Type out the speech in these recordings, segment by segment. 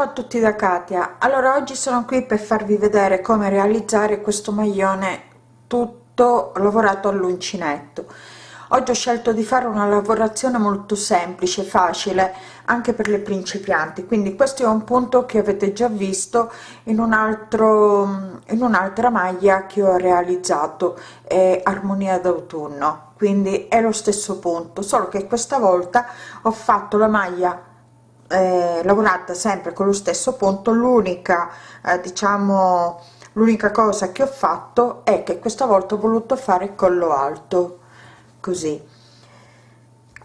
ciao a tutti da Katia. Allora oggi sono qui per farvi vedere come realizzare questo maglione tutto lavorato all'uncinetto. Oggi ho scelto di fare una lavorazione molto semplice facile anche per le principianti. Quindi questo è un punto che avete già visto in un altro in un'altra maglia che ho realizzato è armonia d'autunno. Quindi è lo stesso punto solo che questa volta ho fatto la maglia eh, lavorata sempre con lo stesso punto. L'unica eh, diciamo l'unica cosa che ho fatto è che questa volta ho voluto fare collo alto così.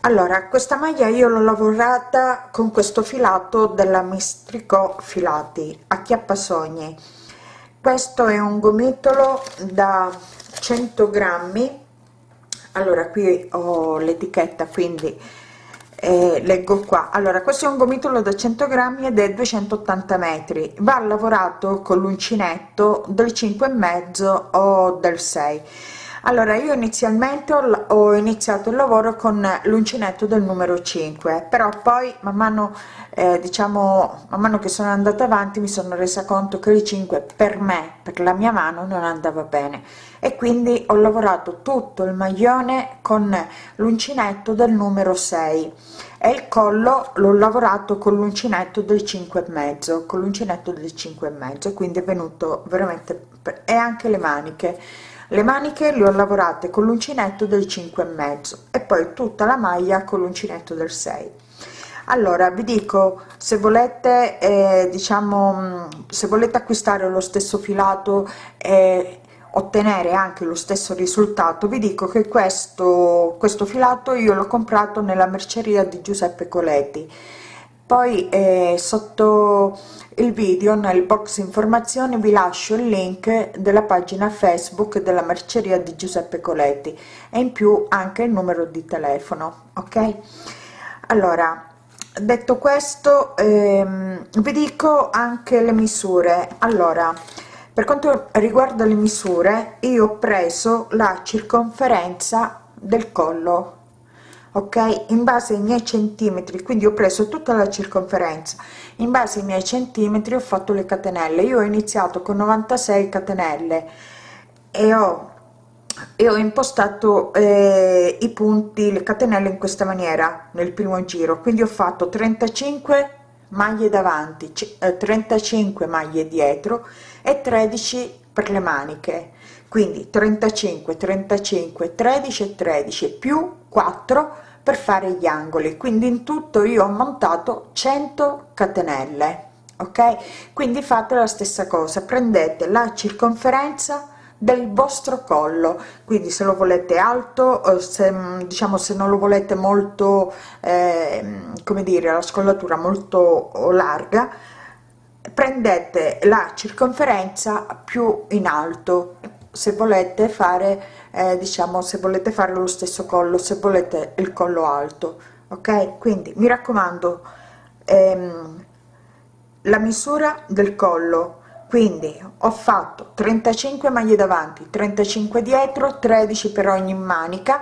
Allora questa maglia io l'ho lavorata con questo filato della mistrico filati a chiappasogni questo è un gomitolo da 100 grammi. Allora qui ho l'etichetta quindi eh, leggo qua. Allora questo è un gomitolo da 100 grammi ed è 280 metri. Va lavorato con l'uncinetto del 5 e mezzo o del 6 allora io inizialmente ho, ho iniziato il lavoro con l'uncinetto del numero 5 però poi man mano eh, diciamo man mano che sono andata avanti mi sono resa conto che il 5 per me per la mia mano non andava bene e quindi ho lavorato tutto il maglione con l'uncinetto del numero 6 e il collo l'ho lavorato con l'uncinetto del 5 e mezzo con l'uncinetto del 5 e mezzo. Quindi è venuto veramente e anche le maniche. Le maniche le ho lavorate con l'uncinetto del 5 e mezzo e poi tutta la maglia con l'uncinetto del 6 allora vi dico se volete eh, diciamo se volete acquistare lo stesso filato e ottenere anche lo stesso risultato. Vi dico che questo questo filato io l'ho comprato nella merceria di giuseppe coletti. Poi eh, sotto il video nel box informazioni vi lascio il link della pagina facebook della merceria di giuseppe coletti e in più anche il numero di telefono ok? Allora detto questo ehm, vi dico anche le misure. Allora per quanto riguarda le misure io ho preso la circonferenza del collo ok? In base ai miei centimetri quindi ho preso tutta la circonferenza. In base ai miei centimetri ho fatto le catenelle. Io ho iniziato con 96 catenelle e ho e ho impostato eh, i punti le catenelle in questa maniera nel primo giro. Quindi ho fatto 35 maglie davanti eh, 35 maglie dietro e 13 per le maniche. Quindi 35 35 13 e 13 più 4 per fare gli angoli. Quindi in tutto io ho montato 100 catenelle ok? Quindi fate la stessa cosa. Prendete la circonferenza del vostro collo. Quindi se lo volete alto se diciamo se non lo volete molto eh, come dire la scollatura molto larga prendete la circonferenza più in alto. Se volete fare eh, diciamo se volete fare lo stesso collo se volete il collo alto ok? Quindi mi raccomando ehm, la misura del collo quindi ho fatto 35 maglie davanti 35 dietro 13 per ogni manica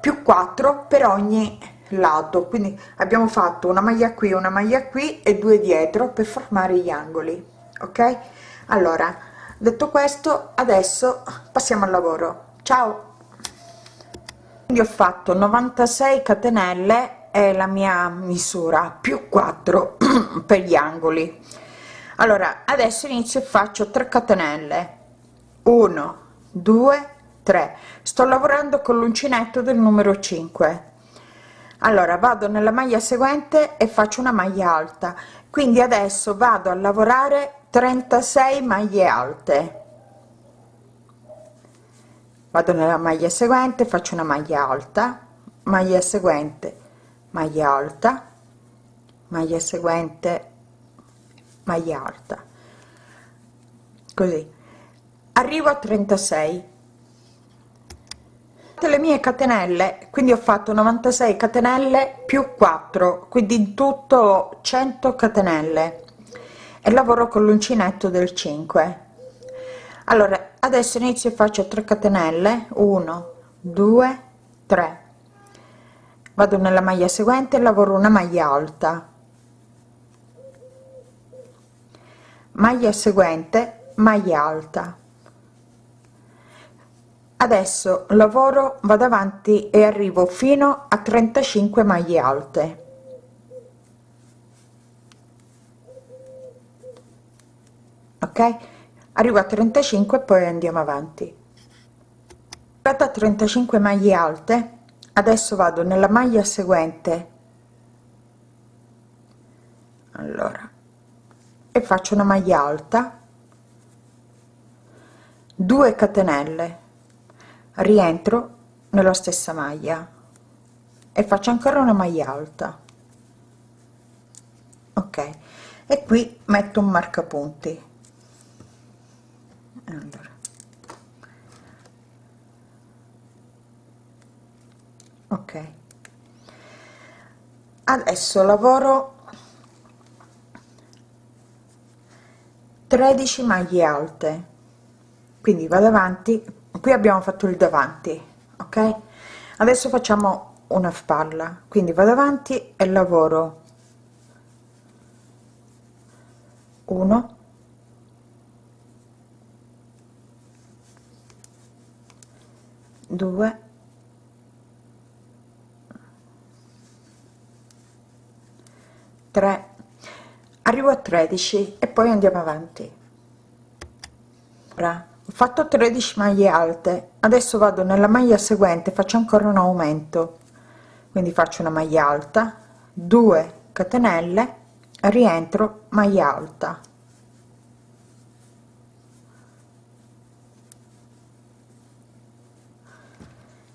più 4 per ogni lato. Quindi abbiamo fatto una maglia qui una maglia qui e due dietro per formare gli angoli ok? Allora detto questo adesso passiamo al lavoro. Ciao! Quindi ho fatto 96 catenelle è la mia misura più 4 per gli angoli allora adesso inizio e faccio 3 catenelle. 1 2 3 sto lavorando con l'uncinetto del numero 5 allora vado nella maglia seguente e faccio una maglia alta. Quindi adesso vado a lavorare 36 maglie alte. Vado nella maglia seguente faccio una maglia alta. Maglia seguente maglia alta. Maglia seguente maglia alta così. Arrivo a 36 le mie catenelle quindi ho fatto 96 catenelle più 4 quindi in tutto 100 catenelle. E lavoro con l'uncinetto del 5 allora adesso inizio e faccio 3 catenelle. 1 2 3 vado nella maglia seguente lavoro una maglia alta maglia seguente maglia alta. Adesso lavoro vado avanti e arrivo fino a 35 maglie alte. Ok? Arrivo a 35 poi andiamo avanti. A 35 maglie alte. Adesso vado nella maglia seguente. Allora e faccio una maglia alta. 2 catenelle. Rientro nella stessa maglia e faccio ancora una maglia alta. Ok e qui metto un marcapunti. Allora. ok. Adesso lavoro 13 maglie alte. Quindi vado avanti. Qui abbiamo fatto il davanti ok? Adesso facciamo una spalla. Quindi vado avanti e lavoro. 1 2 3 arrivo a 13 e poi andiamo avanti. Ora ho fatto 13 maglie alte adesso vado nella maglia seguente faccio ancora un aumento. Quindi faccio una maglia alta 2 catenelle rientro maglia alta.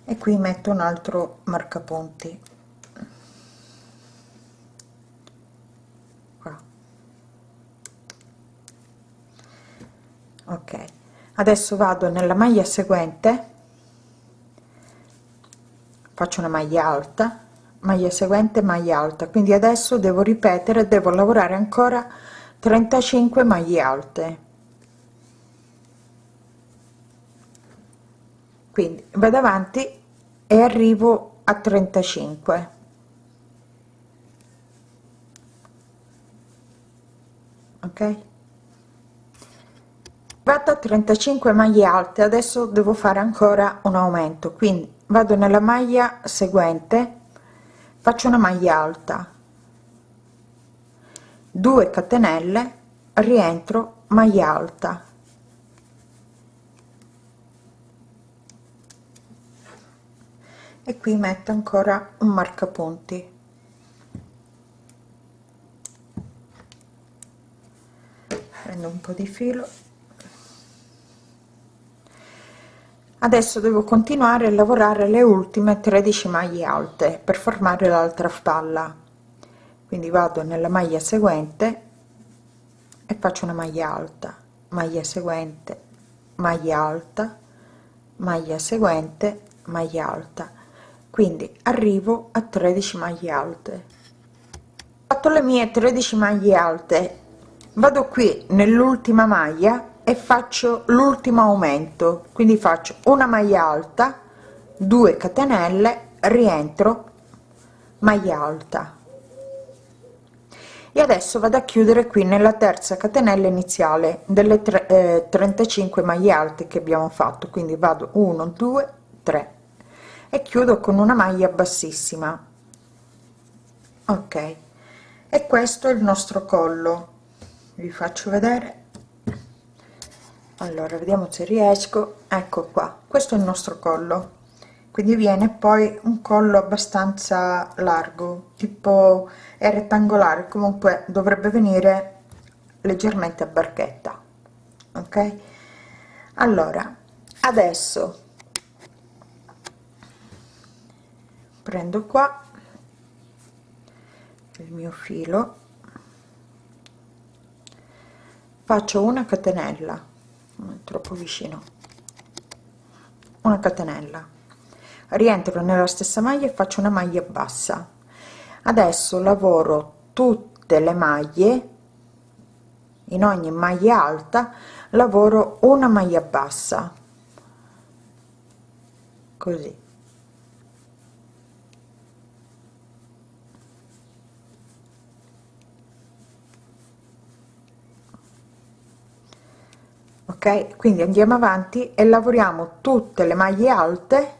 E qui metto un altro marcapunti ok. Adesso vado nella maglia seguente. Faccio una maglia alta. Maglia seguente maglia alta. Quindi adesso devo ripetere devo lavorare ancora 35 maglie alte. Quindi vado avanti e arrivo a 35 ok vado a 35 maglie alte adesso devo fare ancora un aumento. Quindi vado nella maglia seguente faccio una maglia alta. 2 catenelle rientro maglia alta. E qui metto ancora un marcapunti. Prendo un po di filo adesso devo continuare a lavorare le ultime 13 maglie alte per formare l'altra spalla. Quindi vado nella maglia seguente e faccio una maglia alta. Maglia seguente maglia alta maglia seguente maglia alta. Quindi arrivo a 13 maglie alte. Fatto le mie 13 maglie alte. Vado qui nell'ultima maglia e faccio l'ultimo aumento. Quindi faccio una maglia alta 2 catenelle rientro maglia alta. E adesso vado a chiudere qui nella terza catenella iniziale delle tre, eh, 35 maglie alte che abbiamo fatto. Quindi vado 1 2 3 e chiudo con una maglia bassissima. Ok. E questo è il nostro collo. Vi faccio vedere allora vediamo se riesco. Ecco qua. Questo è il nostro collo. Quindi viene poi un collo abbastanza largo tipo è rettangolare comunque dovrebbe venire leggermente a barchetta ok? Allora adesso prendo qua il mio filo faccio una catenella troppo vicino. Una catenella. Rientro nella stessa maglia e faccio una maglia bassa. Adesso lavoro tutte le maglie in ogni maglia alta lavoro una maglia bassa. Così ok? Quindi andiamo avanti e lavoriamo tutte le maglie alte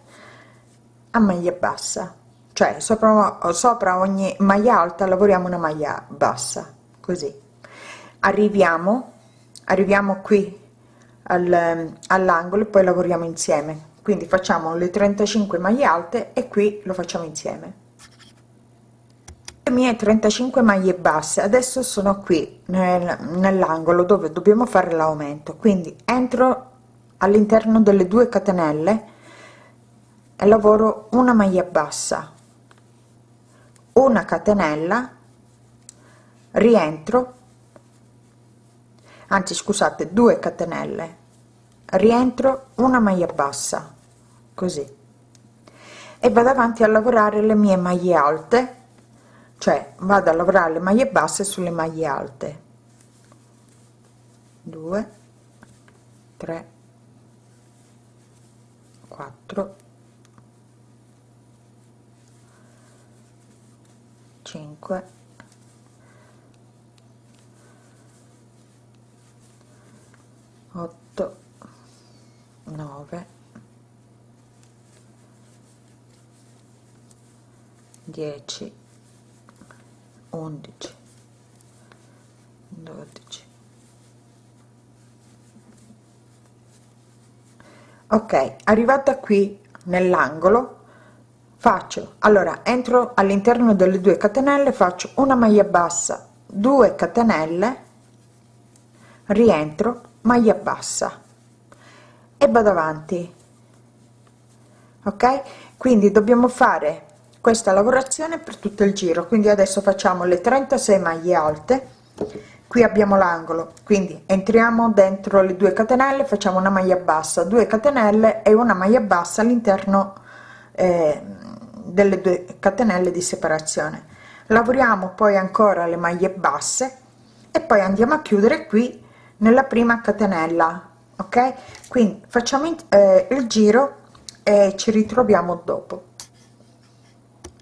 a maglia bassa. Cioè sopra, sopra ogni maglia alta lavoriamo una maglia bassa. Così. Arriviamo arriviamo qui al, all'angolo e poi lavoriamo insieme. Quindi facciamo le 35 maglie alte e qui lo facciamo insieme mie 35 maglie basse adesso sono qui nel, nell'angolo dove dobbiamo fare l'aumento. Quindi entro all'interno delle due catenelle e lavoro una maglia bassa. Una catenella rientro anzi scusate 2 catenelle rientro una maglia bassa così. E vado avanti a lavorare le mie maglie alte cioè vado a lavorare le maglie basse sulle maglie alte. 2 3 4 5 8 9 10 11 12 ok arrivata qui nell'angolo faccio allora entro all'interno delle due catenelle faccio una maglia bassa 2 catenelle rientro maglia bassa e vado avanti. Ok? Quindi dobbiamo fare questa lavorazione per tutto il giro. Quindi adesso facciamo le 36 maglie alte. Qui abbiamo l'angolo quindi entriamo dentro le due catenelle facciamo una maglia bassa 2 catenelle e una maglia bassa all'interno eh, delle due catenelle di separazione. Lavoriamo poi ancora le maglie basse e poi andiamo a chiudere qui nella prima catenella ok? Quindi facciamo eh, il giro e ci ritroviamo dopo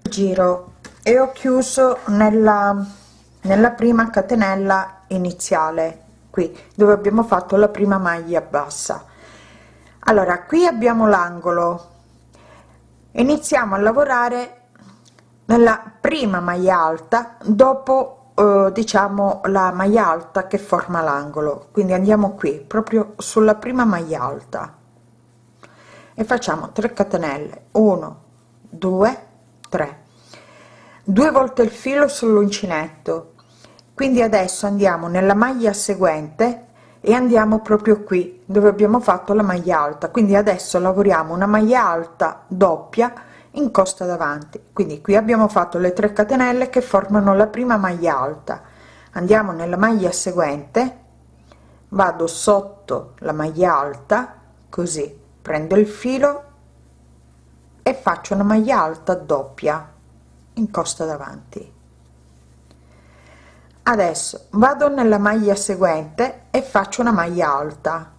giro e ho chiuso nella nella prima catenella iniziale qui dove abbiamo fatto la prima maglia bassa. Allora qui abbiamo l'angolo. Iniziamo a lavorare nella prima maglia alta dopo eh, diciamo la maglia alta che forma l'angolo. Quindi andiamo qui proprio sulla prima maglia alta. E facciamo 3 catenelle. 1 2 3 due volte il filo sull'uncinetto. Quindi adesso andiamo nella maglia seguente e andiamo proprio qui dove abbiamo fatto la maglia alta. Quindi adesso lavoriamo una maglia alta doppia in costa davanti. Quindi qui abbiamo fatto le 3 catenelle che formano la prima maglia alta. Andiamo nella maglia seguente vado sotto la maglia alta così prendo il filo e faccio una maglia alta doppia in costa davanti. Adesso vado nella maglia seguente e faccio una maglia alta.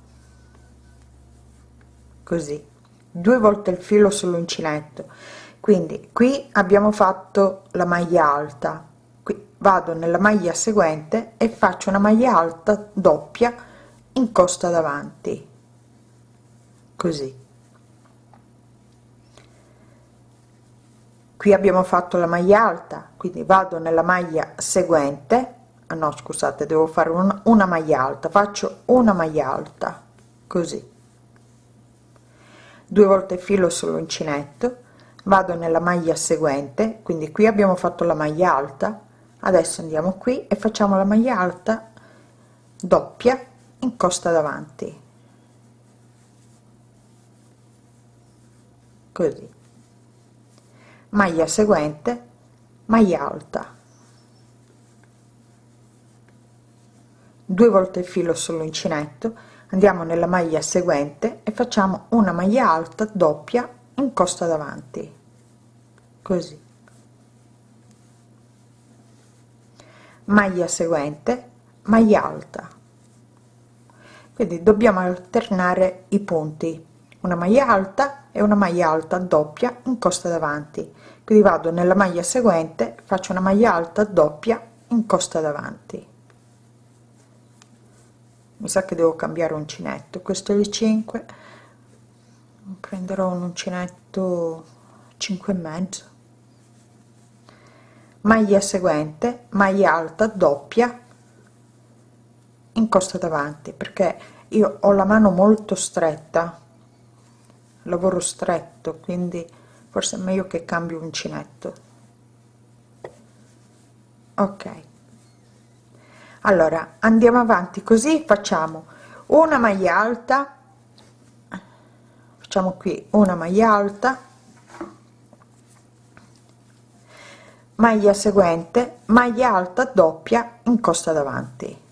Così. Due volte il filo sull'uncinetto. Quindi qui abbiamo fatto la maglia alta. Qui vado nella maglia seguente e faccio una maglia alta doppia in costa davanti. Così qui abbiamo fatto la maglia alta quindi vado nella maglia seguente. Ah, no scusate devo fare una, una maglia alta faccio una maglia alta così. Due volte filo sull'uncinetto vado nella maglia seguente quindi qui abbiamo fatto la maglia alta. Adesso andiamo qui e facciamo la maglia alta doppia in costa davanti. Così maglia seguente maglia alta. Due volte il filo sull'uncinetto andiamo nella maglia seguente e facciamo una maglia alta doppia in costa davanti. Così. Maglia seguente maglia alta. Quindi dobbiamo alternare i punti una maglia alta e una maglia alta doppia in costa davanti quindi vado nella maglia seguente faccio una maglia alta doppia in costa davanti. Mi sa che devo cambiare uncinetto. Questo è il 5 prenderò un uncinetto 5 e mezzo. Maglia seguente maglia alta doppia incosta davanti perché io ho la mano molto stretta lavoro stretto quindi forse è meglio che cambio uncinetto. Ok. Allora andiamo avanti così facciamo una maglia alta. Facciamo qui una maglia alta. Maglia seguente maglia alta doppia in costa davanti.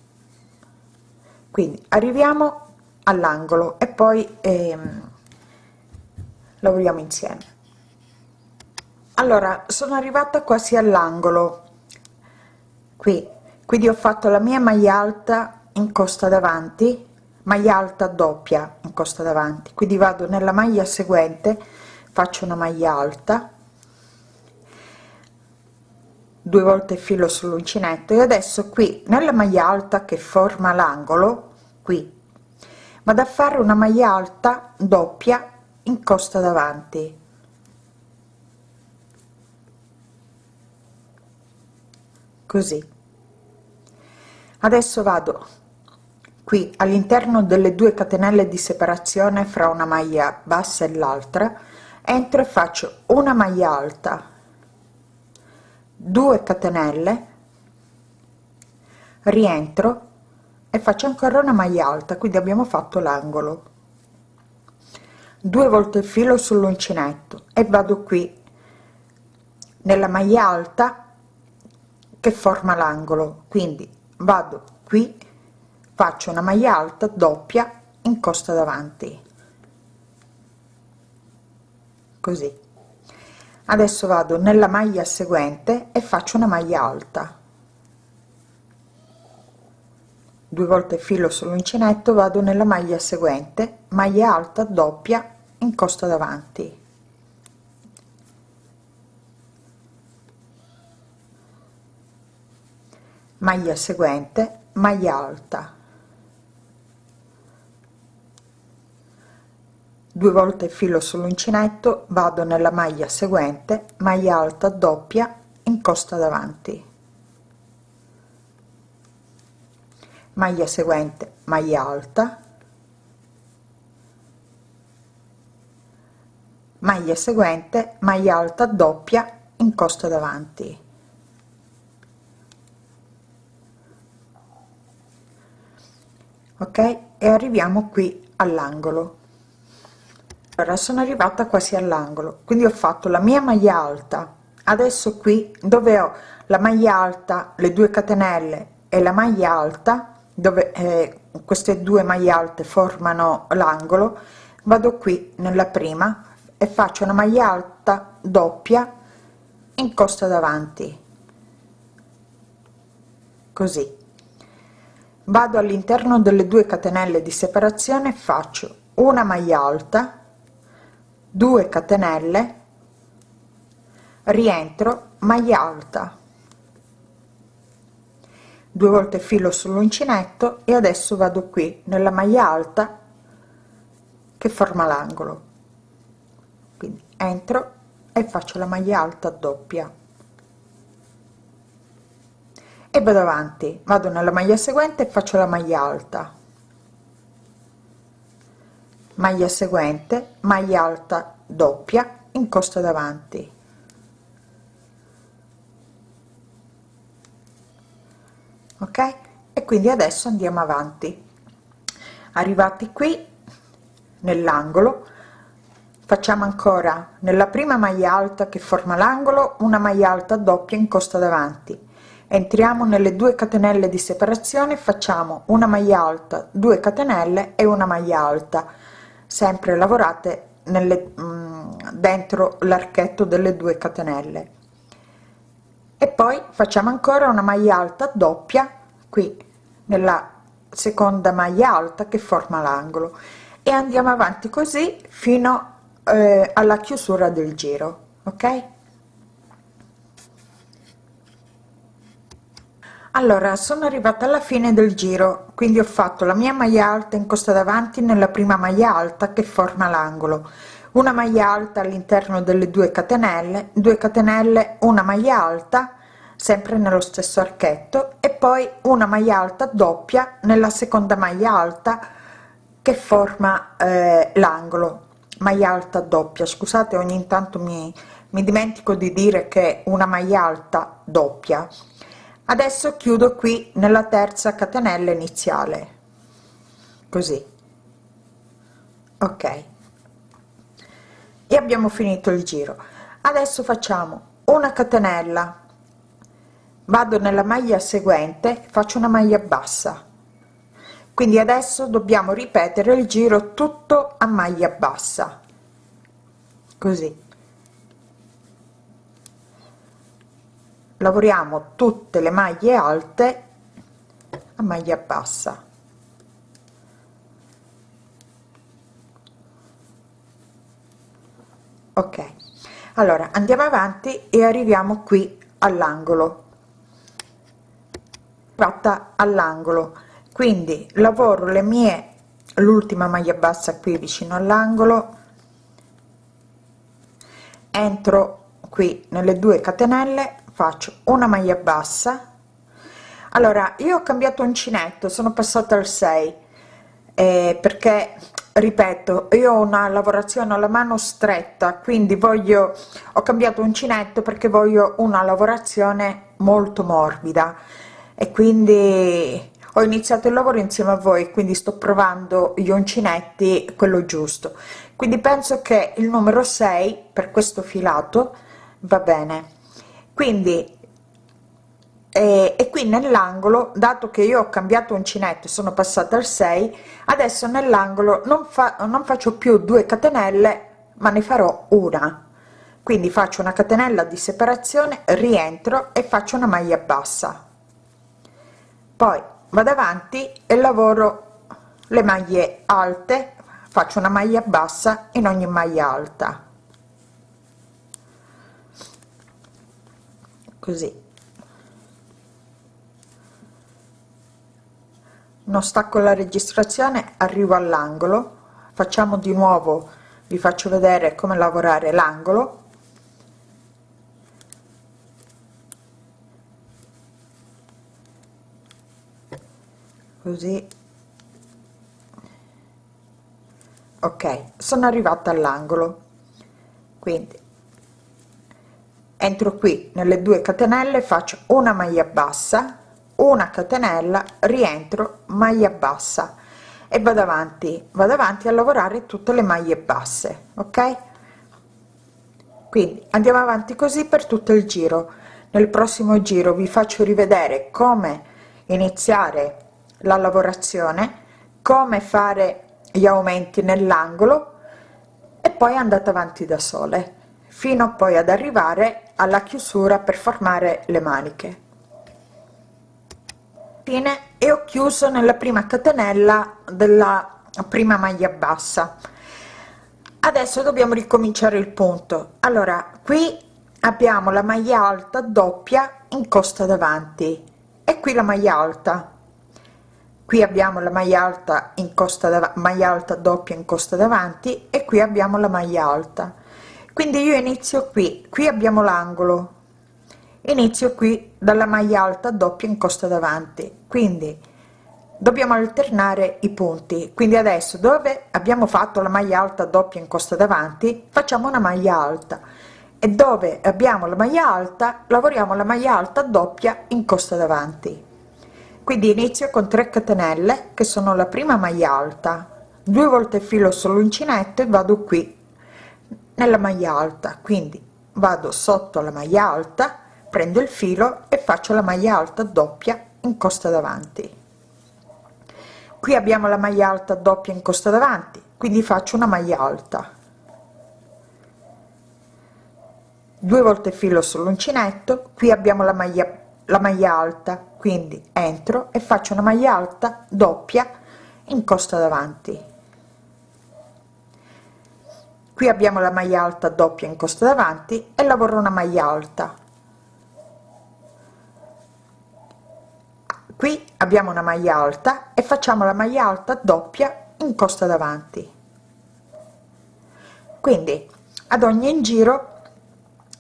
Quindi arriviamo all'angolo e poi ehm, lavoriamo insieme allora sono arrivata quasi all'angolo. Qui quindi ho fatto la mia maglia alta in costa davanti maglia alta doppia in costa davanti. Quindi vado nella maglia seguente faccio una maglia alta. Due volte filo sull'uncinetto e adesso qui nella maglia alta che forma l'angolo qui vado a fare una maglia alta doppia in costa davanti così. Adesso vado qui all'interno delle due catenelle di separazione fra una maglia bassa e l'altra. Entro e faccio una maglia alta 2 catenelle rientro e faccio ancora una maglia alta quindi abbiamo fatto l'angolo. Due volte il filo sull'uncinetto e vado qui. Nella maglia alta che forma l'angolo. Quindi vado qui faccio una maglia alta doppia in costa davanti. Così. Adesso vado nella maglia seguente e faccio una maglia alta. Due volte filo sull'uncinetto vado nella maglia seguente maglia alta doppia in costa davanti maglia seguente maglia alta. Due volte filo sull'uncinetto vado nella maglia seguente maglia alta doppia in costa davanti. Maglia seguente maglia alta. Maglia seguente maglia alta doppia in costa davanti ok? E arriviamo qui all'angolo. Allora sono arrivata quasi all'angolo. Quindi ho fatto la mia maglia alta. Adesso qui dove ho la maglia alta le due catenelle e la maglia alta dove eh, queste due maglie alte formano l'angolo vado qui nella prima e faccio una maglia alta doppia in costa davanti. Così vado all'interno delle due catenelle di separazione faccio una maglia alta 2 catenelle rientro maglia alta. Due volte filo sull'uncinetto e adesso vado qui nella maglia alta che forma l'angolo. Quindi entro e faccio la maglia alta doppia e vado avanti. Vado nella maglia seguente e faccio la maglia alta. Maglia seguente maglia alta doppia in costa davanti. Ok? E quindi adesso andiamo avanti. Arrivati qui nell'angolo facciamo ancora nella prima maglia alta che forma l'angolo una maglia alta doppia in costa davanti entriamo nelle due catenelle di separazione facciamo una maglia alta 2 catenelle e una maglia alta. Sempre lavorate nelle mm, dentro l'archetto delle due catenelle. E poi facciamo ancora una maglia alta doppia qui nella seconda maglia alta che forma l'angolo. E andiamo avanti così fino eh, alla chiusura del giro ok allora sono arrivata alla fine del giro quindi ho fatto la mia maglia alta in costa davanti nella prima maglia alta che forma l'angolo. Una maglia alta all'interno delle due catenelle 2 catenelle una maglia alta sempre nello stesso archetto e poi una maglia alta doppia nella seconda maglia alta che forma eh, l'angolo. Maglia alta doppia scusate ogni tanto mi, mi dimentico di dire che una maglia alta doppia adesso chiudo qui nella terza catenella iniziale. Così. Ok. E abbiamo finito il giro. Adesso facciamo una catenella. Vado nella maglia seguente faccio una maglia bassa. Quindi adesso dobbiamo ripetere il giro tutto a maglia bassa. Così lavoriamo tutte le maglie alte a maglia bassa. Ok allora andiamo avanti e arriviamo qui all'angolo. Fatta all'angolo. Quindi lavoro le mie l'ultima maglia bassa qui vicino all'angolo. Entro qui nelle due catenelle faccio una maglia bassa. Allora io ho cambiato uncinetto sono passata al 6 eh, perché ripeto io ho una lavorazione alla mano stretta quindi voglio ho cambiato uncinetto perché voglio una lavorazione molto morbida. E quindi ho iniziato il lavoro insieme a voi quindi sto provando gli uncinetti quello giusto. Quindi penso che il numero 6 per questo filato va bene quindi e, e qui nell'angolo dato che io ho cambiato uncinetto sono passata al 6 adesso nell'angolo non, fa, non faccio più due catenelle ma ne farò una. Quindi faccio una catenella di separazione rientro e faccio una maglia bassa. Poi vado avanti e lavoro le maglie alte faccio una maglia bassa in ogni maglia alta così. Non stacco la registrazione arrivo all'angolo facciamo di nuovo vi faccio vedere come lavorare l'angolo. Così. Ok sono arrivata all'angolo. Quindi entro qui nelle due catenelle faccio una maglia bassa una catenella rientro maglia bassa e vado avanti vado avanti a lavorare tutte le maglie basse ok? Quindi andiamo avanti così per tutto il giro. Nel prossimo giro vi faccio rivedere come iniziare la lavorazione come fare gli aumenti nell'angolo e poi andate avanti da sole fino poi ad arrivare alla chiusura per formare le maniche. Fine. E ho chiuso nella prima catenella della prima maglia bassa. Adesso dobbiamo ricominciare il punto. Allora qui abbiamo la maglia alta doppia in costa davanti e qui la maglia alta. Qui abbiamo la maglia alta in costa maglia alta doppia in costa davanti e qui abbiamo la maglia alta quindi io inizio qui. Qui abbiamo l'angolo. Inizio qui dalla maglia alta doppia in costa davanti. Quindi dobbiamo alternare i punti. Quindi adesso dove abbiamo fatto la maglia alta doppia in costa davanti facciamo una maglia alta. E dove abbiamo la maglia alta lavoriamo la maglia alta doppia in costa davanti. Quindi inizio con 3 catenelle che sono la prima maglia alta. Due volte filo sull'uncinetto e vado qui nella maglia alta. Quindi vado sotto la maglia alta prendo il filo e faccio la maglia alta doppia in costa davanti. Qui abbiamo la maglia alta doppia in costa davanti quindi faccio una maglia alta. Due volte filo sull'uncinetto qui abbiamo la maglia la maglia alta. Quindi entro e faccio una maglia alta doppia in costa davanti qui abbiamo la maglia alta doppia in costa davanti e lavoro una maglia alta. Abbiamo una maglia alta e facciamo la maglia alta doppia in costa davanti. Quindi ad ogni giro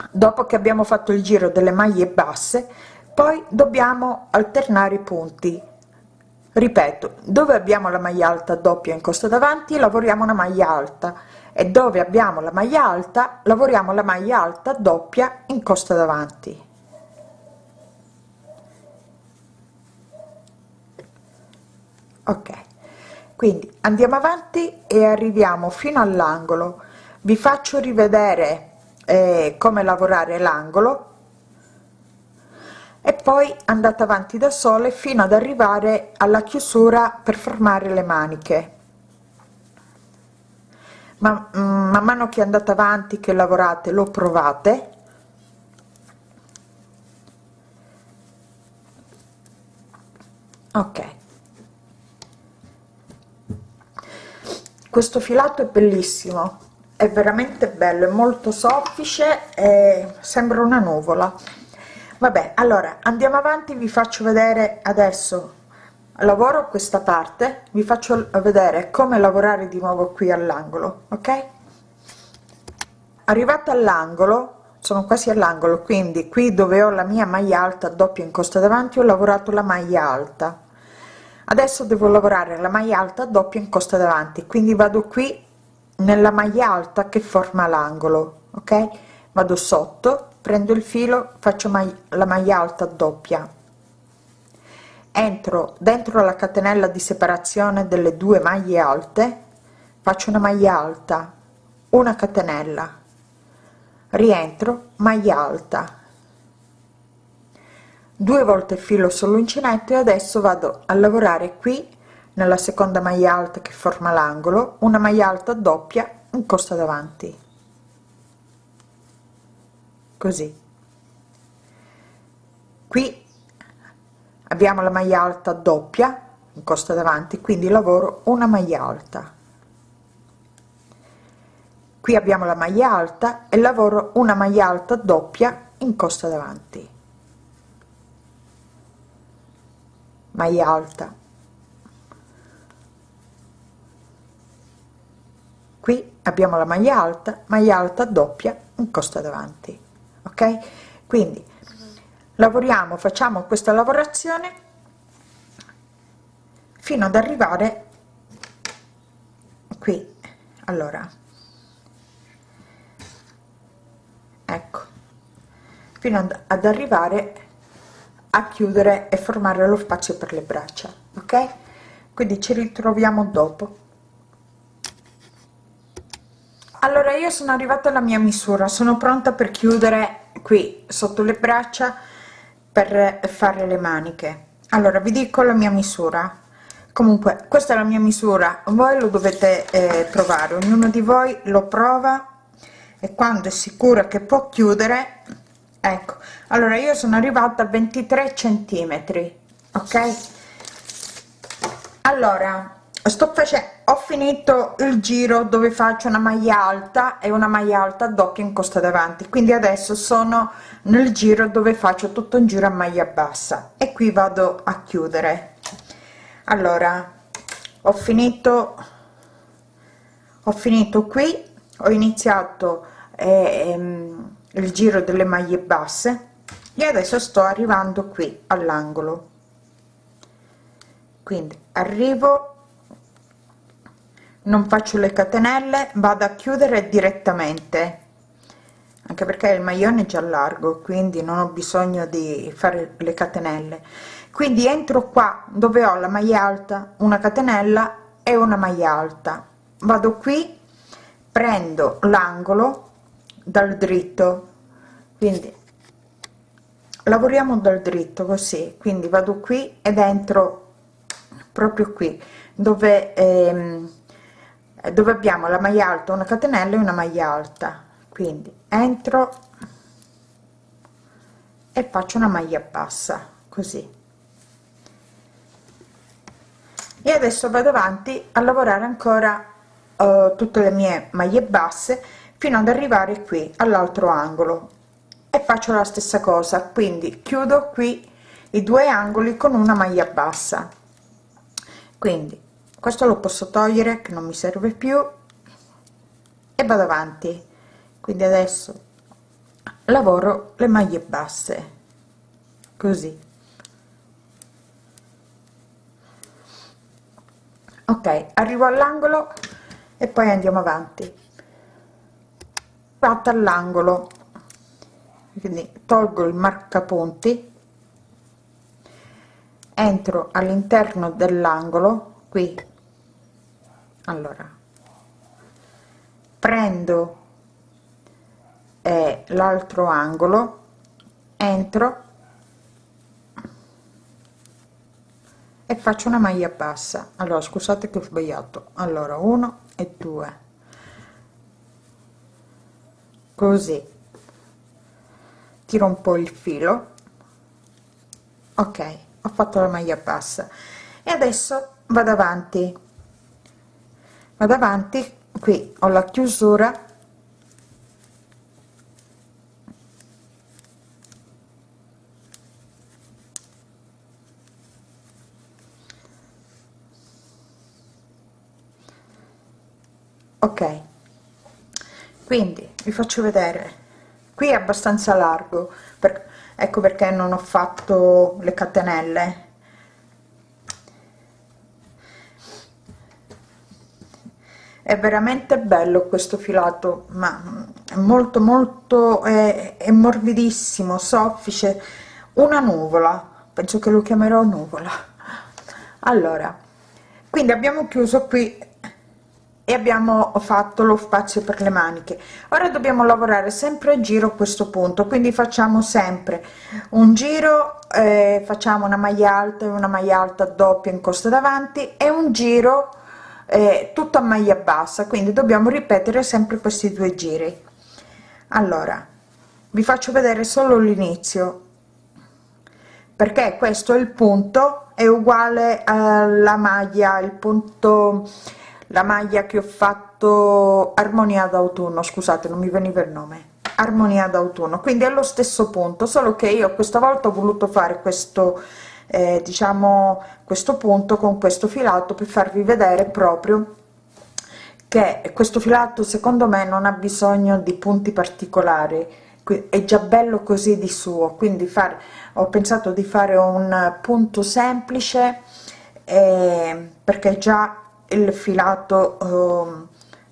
dopo che abbiamo fatto il giro delle maglie basse poi dobbiamo alternare i punti. Ripeto dove abbiamo la maglia alta doppia in costa davanti lavoriamo una maglia alta e dove abbiamo la maglia alta lavoriamo la maglia alta doppia in costa davanti. Ok quindi andiamo avanti e arriviamo fino all'angolo. Vi faccio rivedere eh, come lavorare l'angolo. E poi andate avanti da sole fino ad arrivare alla chiusura per formare le maniche ma mm, man mano che andate avanti che lavorate lo provate. Ok. Questo filato è bellissimo. È veramente bello è molto soffice e sembra una nuvola. Vabbè allora andiamo avanti vi faccio vedere adesso lavoro questa parte vi faccio vedere come lavorare di nuovo qui all'angolo ok? Arrivata all'angolo sono quasi all'angolo quindi qui dove ho la mia maglia alta doppia in costa davanti ho lavorato la maglia alta. Adesso devo lavorare la maglia alta doppia in costa davanti quindi vado qui nella maglia alta che forma l'angolo ok? Vado sotto prendo il filo faccio la maglia alta doppia entro dentro la catenella di separazione delle due maglie alte faccio una maglia alta una catenella. Rientro maglia alta. Due volte filo sull'uncinetto e adesso vado a lavorare qui nella seconda maglia alta che forma l'angolo una maglia alta doppia in costa davanti. Così. Qui abbiamo la maglia alta doppia in costa davanti quindi lavoro una maglia alta. Qui abbiamo la maglia alta e lavoro una maglia alta doppia in costa davanti. Maglia alta. Qui abbiamo la maglia alta maglia alta doppia in costa davanti ok? Quindi lavoriamo facciamo questa lavorazione fino ad arrivare qui. Allora. Ecco. Fino ad, arrivare a chiudere e formare lo spazio per le braccia ok? Quindi ci ritroviamo dopo. Allora io sono arrivata alla mia misura. Sono pronta per chiudere qui sotto le braccia per fare le maniche. Allora vi dico la mia misura. Comunque questa è la mia misura. Voi lo dovete eh, provare. Ognuno di voi lo prova e quando è sicura che può chiudere ecco. Allora io sono arrivata a 23 centimetri ok? Allora sto facendo ho finito il giro dove faccio una maglia alta e una maglia alta doppia in costa davanti. Quindi adesso sono nel giro dove faccio tutto un giro a maglia bassa. E qui vado a chiudere. Allora ho finito ho finito qui. Ho iniziato ehm, il giro delle maglie basse. E adesso sto arrivando qui all'angolo. Quindi arrivo non faccio le catenelle vado a chiudere direttamente. Anche perché il maglione è già largo quindi non ho bisogno di fare le catenelle. Quindi entro qua dove ho la maglia alta una catenella e una maglia alta. Vado qui prendo l'angolo dal dritto. Quindi lavoriamo dal dritto così. Quindi vado qui ed entro proprio qui dove ehm, eh, dove abbiamo la maglia alta una catenella e una maglia alta. Quindi entro e faccio una maglia bassa così. E adesso vado avanti a lavorare ancora uh, tutte le mie maglie basse fino ad arrivare qui all'altro angolo. E faccio la stessa cosa quindi chiudo qui i due angoli con una maglia bassa. Quindi questo lo posso togliere che non mi serve più e vado avanti. Quindi adesso lavoro le maglie basse così. Ok arrivo all'angolo e poi andiamo avanti. Fatta all'angolo. Quindi tolgo il marcapunti entro all'interno dell'angolo qui allora prendo eh, l'altro angolo entro e faccio una maglia bassa. Allora scusate che ho sbagliato. Allora uno e due. Così. Tiro un po il filo. Ok ho fatto la maglia bassa. E adesso vado avanti vado avanti qui ho la chiusura. Ok. Quindi vi faccio vedere. Qui è abbastanza largo per, ecco perché non ho fatto le catenelle è veramente bello questo filato ma è molto molto è, è morbidissimo soffice. Una nuvola penso che lo chiamerò nuvola. Allora quindi abbiamo chiuso qui e abbiamo fatto lo spazio per le maniche. Ora dobbiamo lavorare sempre a giro questo punto quindi facciamo sempre un giro eh, facciamo una maglia alta e una maglia alta doppia in costa davanti e un giro eh, tutto a maglia bassa quindi dobbiamo ripetere sempre questi due giri. Allora vi faccio vedere solo l'inizio perché questo è il punto è uguale alla maglia il punto la maglia che ho fatto armonia d'autunno scusate non mi veniva il nome. Armonia d'autunno quindi è lo stesso punto solo che io questa volta ho voluto fare questo eh, diciamo questo punto con questo filato per farvi vedere proprio che questo filato secondo me non ha bisogno di punti particolari. È già bello così di suo. Quindi fare ho pensato di fare un punto semplice eh, perché già il filato eh,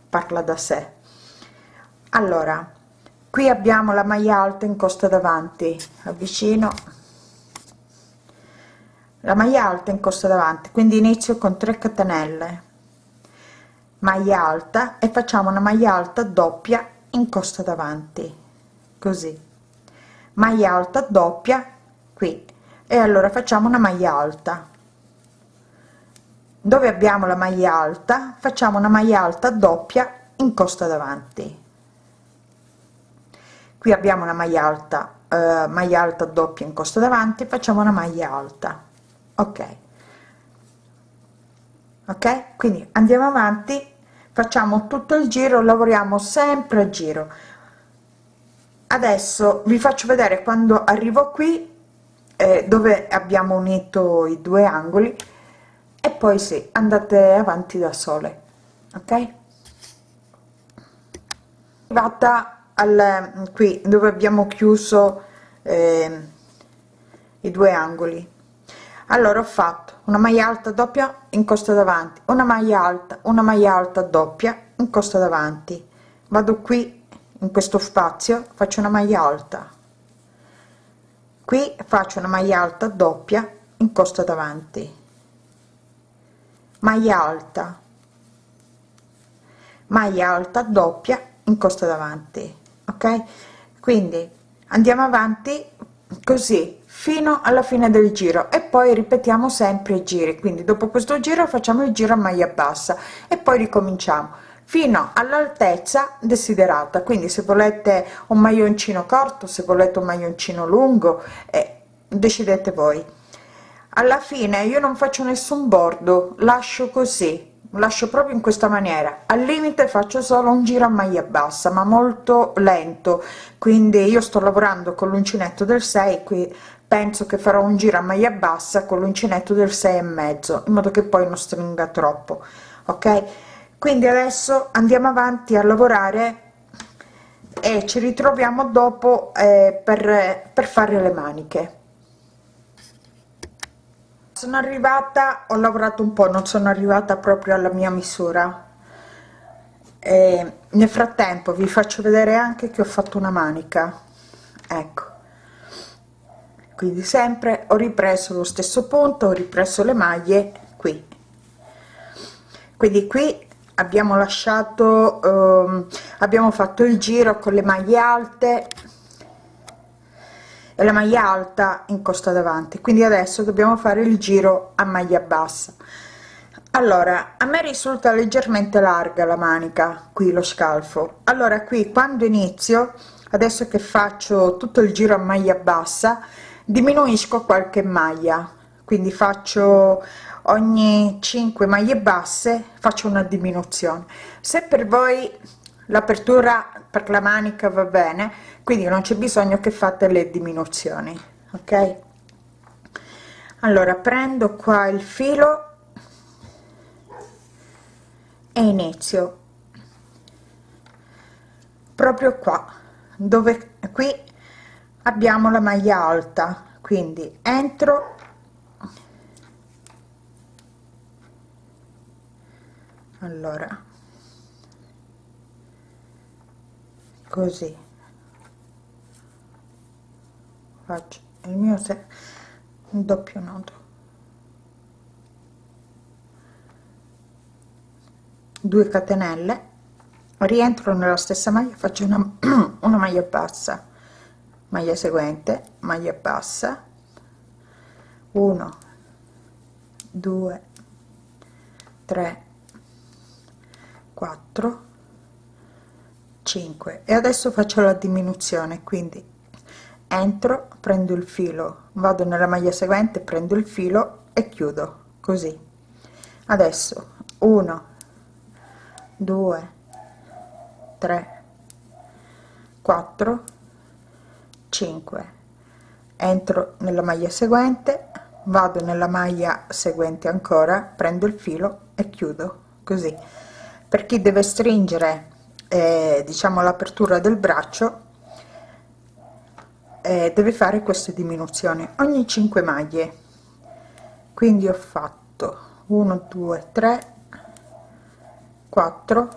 parla da sé. Allora qui abbiamo la maglia alta in costa davanti avvicino la maglia alta in costa davanti quindi inizio con 3 catenelle. Maglia alta e facciamo una maglia alta doppia in costa davanti così. Maglia alta doppia qui e allora facciamo una maglia alta. Dove abbiamo la maglia alta? Facciamo una maglia alta doppia in costa davanti. Qui abbiamo una maglia alta eh, maglia alta doppia in costa davanti facciamo una maglia alta ok. Ok? Quindi andiamo avanti facciamo tutto il giro lavoriamo sempre a giro. Adesso vi faccio vedere quando arrivo qui eh, dove abbiamo unito i due angoli e poi sì andate avanti da sole. Ok? Arrivata al qui dove abbiamo chiuso eh, i due angoli allora ho fatto una maglia alta doppia in costa davanti. Una maglia alta una maglia alta doppia in costa davanti. Vado qui in questo spazio faccio una maglia alta. Qui faccio una maglia alta doppia in costa davanti. Maglia alta. Maglia alta doppia in costa davanti ok? Quindi andiamo avanti così fino alla fine del giro e poi ripetiamo sempre i giri. Quindi dopo questo giro facciamo il giro a maglia bassa e poi ricominciamo. Fino all'altezza desiderata. Quindi se volete un maglioncino corto se volete un maglioncino lungo eh, decidete voi. Alla fine io non faccio nessun bordo lascio così lascio proprio in questa maniera. Al limite faccio solo un giro a maglia bassa ma molto lento. Quindi io sto lavorando con l'uncinetto del 6 qui penso che farò un giro a maglia bassa con l'uncinetto del 6 e mezzo in modo che poi non stringa troppo ok? Quindi adesso andiamo avanti a lavorare e ci ritroviamo dopo eh, per, per fare le maniche. Sono arrivata ho lavorato un po non sono arrivata proprio alla mia misura. E nel frattempo vi faccio vedere anche che ho fatto una manica. Ecco quindi sempre ho ripreso lo stesso punto ho ripreso le maglie qui. Quindi qui abbiamo lasciato ehm, abbiamo fatto il giro con le maglie alte e la maglia alta in costa davanti. Quindi adesso dobbiamo fare il giro a maglia bassa. Allora a me risulta leggermente larga la manica qui lo scalfo. Allora qui quando inizio adesso che faccio tutto il giro a maglia bassa diminuisco qualche maglia quindi faccio ogni 5 maglie basse faccio una diminuzione. Se per voi l'apertura per la manica va bene quindi non c'è bisogno che fate le diminuzioni ok? Allora prendo qua il filo e inizio. Proprio qua dove qui abbiamo la maglia alta quindi entro. Allora. Così. Faccio il mio se un doppio nodo 2 catenelle. Rientro nella stessa maglia faccio una, una maglia bassa maglia seguente maglia bassa. 1 2 3 4 5 e adesso faccio la diminuzione quindi entro prendo il filo vado nella maglia seguente prendo il filo e chiudo così. Adesso 1 2 3 4 5 entro nella maglia seguente vado nella maglia seguente ancora prendo il filo e chiudo così. Per chi deve stringere eh, diciamo l'apertura del braccio eh, deve fare queste diminuzioni. Ogni 5 maglie. Quindi ho fatto 1 2 3 4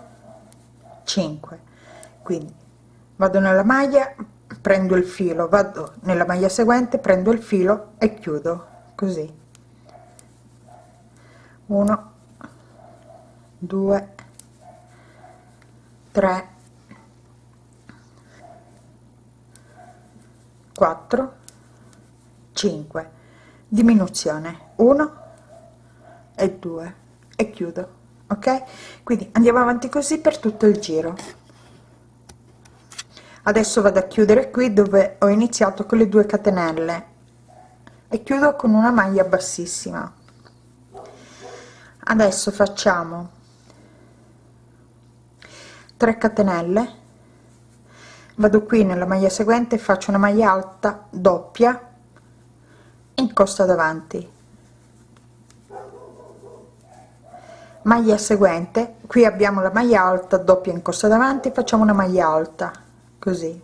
5 quindi vado nella maglia prendo il filo vado nella maglia seguente prendo il filo e chiudo così. 1 2 3 4 5 diminuzione. 1 e 2 e chiudo ok? Quindi andiamo avanti così per tutto il giro adesso vado a chiudere qui dove ho iniziato con le due catenelle. E chiudo con una maglia bassissima. Adesso facciamo 3 catenelle. Vado qui nella maglia seguente faccio una maglia alta doppia in costa davanti. Maglia seguente qui abbiamo la maglia alta doppia in costa davanti facciamo una maglia alta così.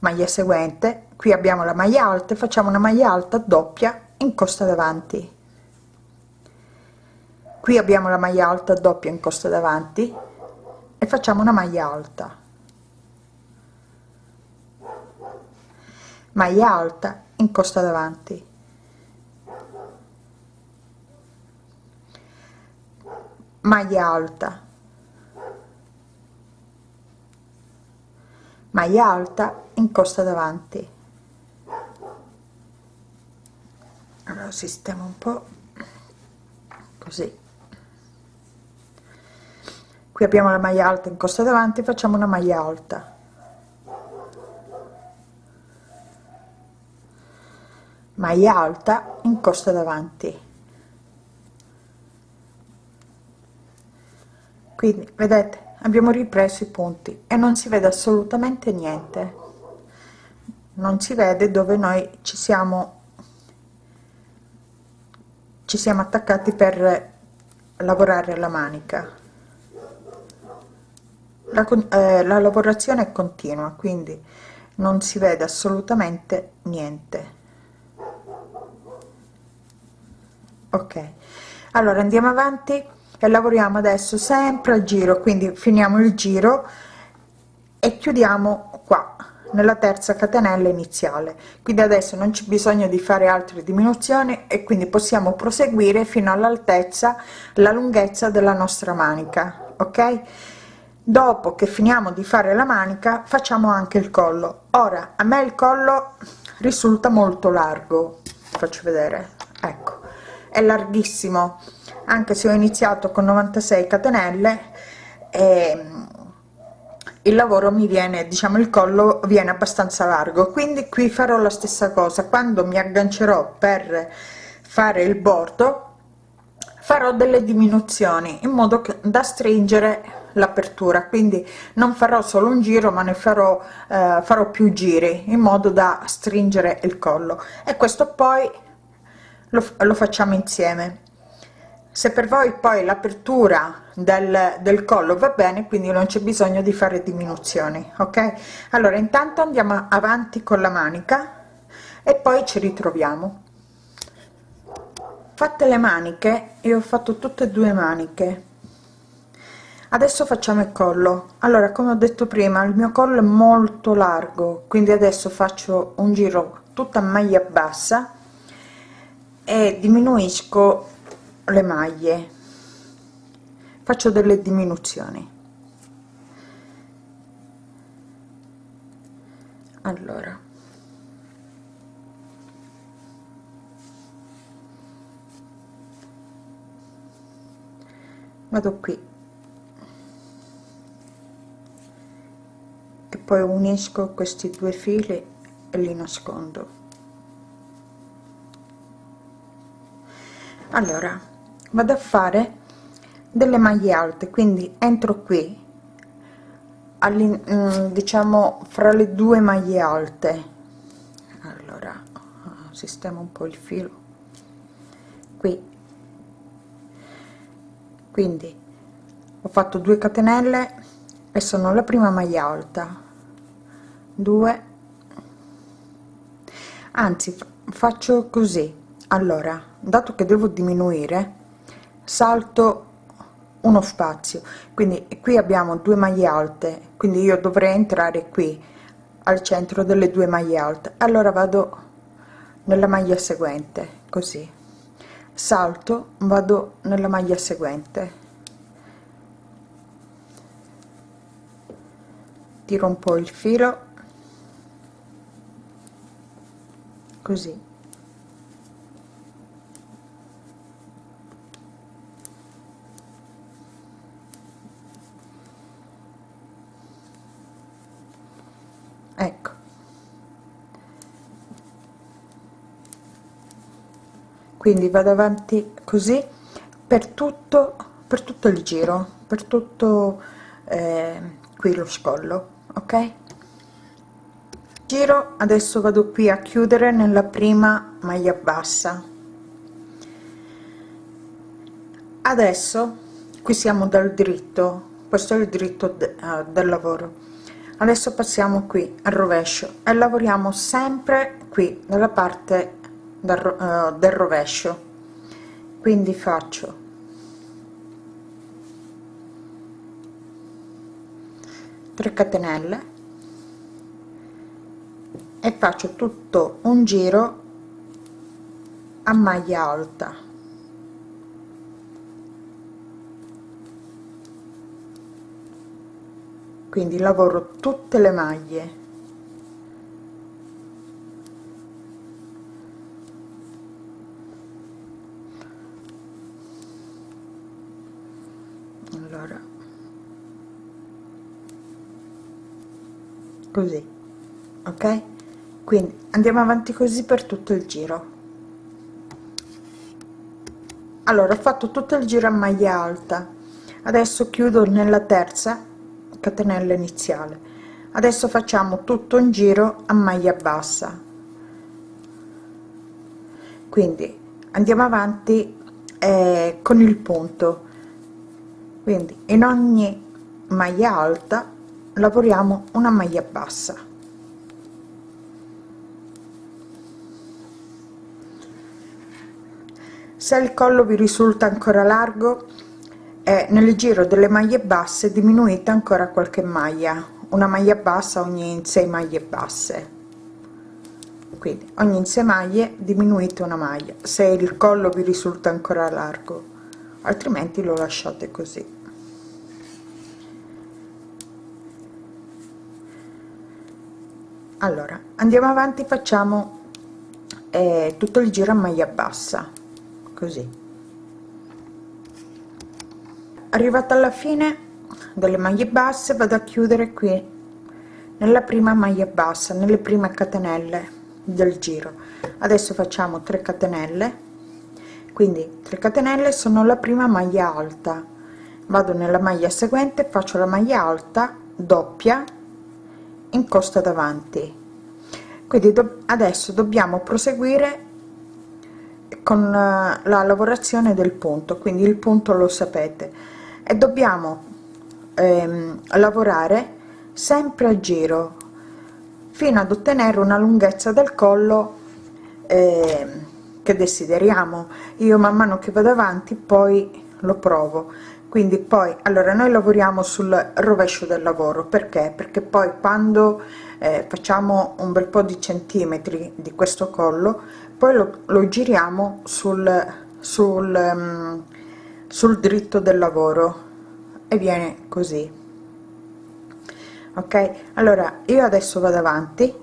Maglia seguente. Qui abbiamo la maglia alta e facciamo una maglia alta doppia in costa davanti. Qui abbiamo la maglia alta doppia in costa davanti e facciamo una maglia alta. Maglia alta in costa davanti. Maglia alta maglia alta in costa davanti. Allora sistemo un po così. Qui abbiamo la maglia alta in costa davanti facciamo una maglia alta. Maglia alta in costa davanti. Quindi vedete abbiamo ripreso i punti e non si vede assolutamente niente. Non si vede dove noi ci siamo ci siamo attaccati per lavorare la manica. La, eh, la lavorazione è continua quindi non si vede assolutamente niente. Ok. Allora andiamo avanti e lavoriamo adesso sempre a giro quindi finiamo il giro e chiudiamo qua nella terza catenella iniziale. Quindi adesso non c'è bisogno di fare altre diminuzioni e quindi possiamo proseguire fino all'altezza la lunghezza della nostra manica ok? Dopo che finiamo di fare la manica facciamo anche il collo. Ora a me il collo risulta molto largo faccio vedere ecco è larghissimo anche se ho iniziato con 96 catenelle e il lavoro mi viene diciamo il collo viene abbastanza largo. Quindi qui farò la stessa cosa. Quando mi aggancerò per fare il bordo farò delle diminuzioni in modo che, da stringere l'apertura. Quindi non farò solo un giro ma ne farò eh, farò più giri in modo da stringere il collo. E questo poi lo, lo facciamo insieme se per voi poi l'apertura del, del collo va bene quindi non c'è bisogno di fare diminuzioni ok? Allora intanto andiamo avanti con la manica e poi ci ritroviamo. Fatte le maniche io ho fatto tutte e due maniche. Adesso facciamo il collo. Allora come ho detto prima il mio collo è molto largo quindi adesso faccio un giro tutta maglia bassa e diminuisco le maglie. Faccio delle diminuzioni. Allora. Vado qui. E poi unisco questi due fili e li nascondo. Allora vado a fare delle maglie alte quindi entro qui mm, diciamo fra le due maglie alte. Allora sistemo un po il filo. Qui. Quindi ho fatto 2 catenelle e sono la prima maglia alta. 2 anzi faccio così. Allora dato che devo diminuire salto uno spazio. Quindi qui abbiamo due maglie alte quindi io dovrei entrare qui al centro delle due maglie alte. Allora vado nella maglia seguente così. Salto vado nella maglia seguente. Tiro un po il filo. Così ecco quindi vado avanti così per tutto per tutto il giro per tutto eh, qui lo scollo ok? Giro adesso vado qui a chiudere nella prima maglia bassa. Adesso qui siamo dal dritto questo è il dritto de, uh, del lavoro. Adesso passiamo qui al rovescio e lavoriamo sempre qui nella parte del, uh, del rovescio. Quindi faccio. 3 catenelle. E faccio tutto un giro a maglia alta. Quindi lavoro tutte le maglie allora così ok? Quindi andiamo avanti così per tutto il giro. Allora ho fatto tutto il giro a maglia alta. Adesso chiudo nella terza catenella iniziale. Adesso facciamo tutto un giro a maglia bassa. Quindi andiamo avanti eh, con il punto. Quindi in ogni maglia alta lavoriamo una maglia bassa. Se il collo vi risulta ancora largo eh, nel giro delle maglie basse diminuite ancora qualche maglia. Una maglia bassa ogni 6 maglie basse. Quindi ogni 6 maglie diminuite una maglia se il collo vi risulta ancora largo. Altrimenti lo lasciate così allora andiamo avanti facciamo eh, tutto il giro a maglia bassa così. Arrivata alla fine delle maglie basse vado a chiudere qui nella prima maglia bassa nelle prime catenelle del giro. Adesso facciamo 3 catenelle. Quindi 3 catenelle sono la prima maglia alta. Vado nella maglia seguente faccio la maglia alta doppia in costa davanti. Quindi do adesso dobbiamo proseguire con uh, la lavorazione del punto quindi il punto lo sapete. E dobbiamo ehm, lavorare sempre a giro fino ad ottenere una lunghezza del collo eh, che desideriamo. Io man mano che vado avanti poi lo provo quindi poi allora noi lavoriamo sul rovescio del lavoro. Perché? Perché poi quando eh, facciamo un bel po di centimetri di questo collo poi lo, lo giriamo sul sul, um, sul dritto del lavoro. E viene così. Ok? Allora io adesso vado avanti.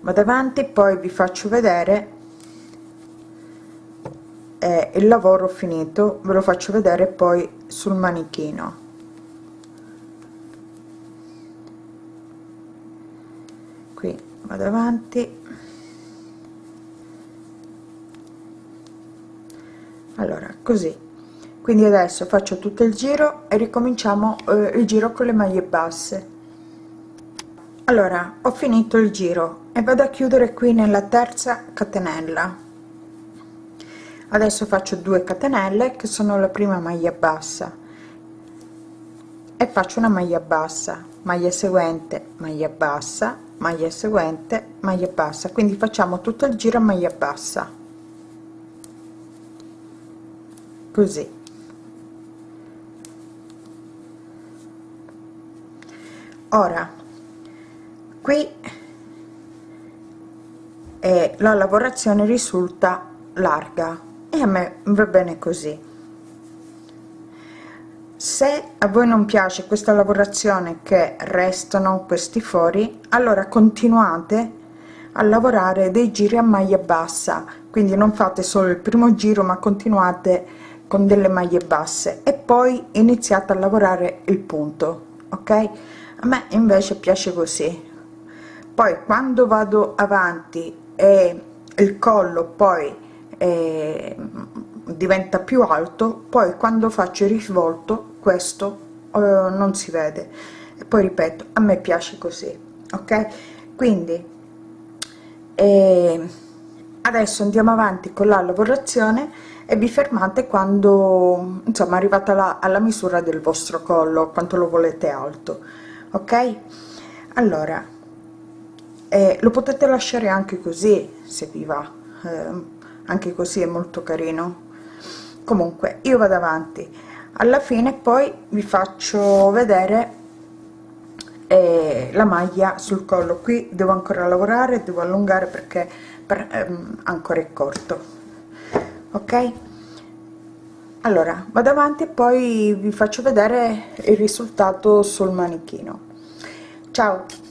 Vado avanti poi vi faccio vedere eh, il lavoro finito ve lo faccio vedere poi sul manichino. Qui vado avanti. Allora così. Quindi adesso faccio tutto il giro e ricominciamo eh, il giro con le maglie basse. Allora ho finito il giro e vado a chiudere qui nella terza catenella adesso faccio 2 catenelle che sono la prima maglia bassa. E faccio una maglia bassa maglia seguente maglia bassa maglia seguente maglia bassa. Quindi facciamo tutto il giro a maglia bassa. Così. Ora qui eh, la lavorazione risulta larga e a me va bene così. Se a voi non piace questa lavorazione che restano questi fori allora continuate a lavorare dei giri a maglia bassa. Quindi non fate solo il primo giro ma continuate con delle maglie basse. E poi iniziate a lavorare il punto ok? A me invece piace così. Poi quando vado avanti e il collo poi eh, diventa più alto poi quando faccio il risvolto questo eh, non si vede. E poi ripeto a me piace così ok? Quindi eh, adesso andiamo avanti con la lavorazione e vi fermate quando insomma arrivata la, alla misura del vostro collo quanto lo volete alto ok? Allora eh, lo potete lasciare anche così se vi va eh, anche così è molto carino. Comunque io vado avanti. Alla fine poi vi faccio vedere eh, la maglia sul collo. Qui devo ancora lavorare devo allungare perché per, ehm, ancora è corto. Ok? Allora vado avanti e poi vi faccio vedere il risultato sul manichino. Ciao